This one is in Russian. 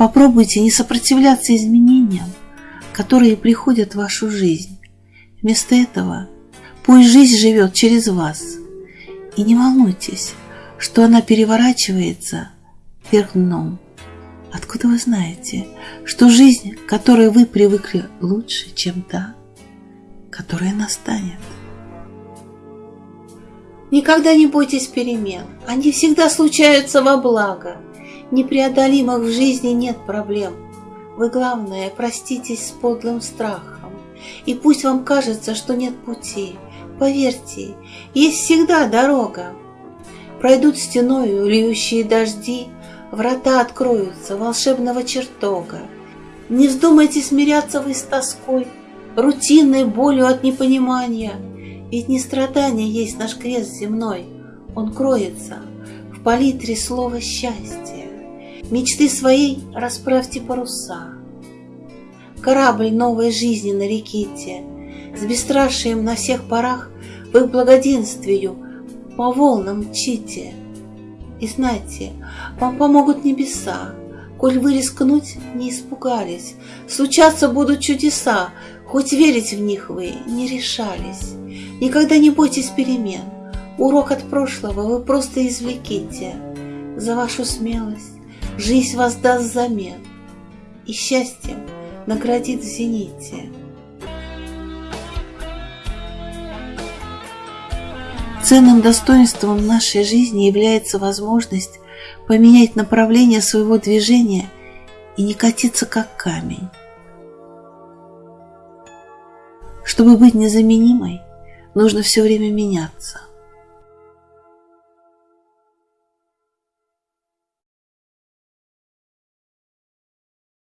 Попробуйте не сопротивляться изменениям, которые приходят в вашу жизнь. Вместо этого пусть жизнь живет через вас. И не волнуйтесь, что она переворачивается вверх дном. Откуда вы знаете, что жизнь, к которой вы привыкли, лучше, чем та, которая настанет? Никогда не бойтесь перемен, они всегда случаются во благо. Непреодолимых в жизни нет проблем. Вы, главное, проститесь с подлым страхом. И пусть вам кажется, что нет пути, поверьте, есть всегда дорога. Пройдут стеною льющие дожди, Врата откроются волшебного чертога. Не вздумайте смиряться вы с тоской, Рутинной болью от непонимания, Ведь не страдание есть наш крест земной, Он кроется в палитре слова счастья. Мечты своей расправьте паруса. Корабль новой жизни нареките, С бесстрашием на всех парах к благоденствию по волнам мчите. И знайте, вам помогут небеса, Коль вы рискнуть не испугались, Случаться будут чудеса, Хоть верить в них вы не решались. Никогда не бойтесь перемен, Урок от прошлого вы просто извлеките. За вашу смелость жизнь вас даст взамен И счастьем наградит в зените. Ценным достоинством нашей жизни является возможность поменять направление своего движения и не катиться как камень. Чтобы быть незаменимой, нужно все время меняться.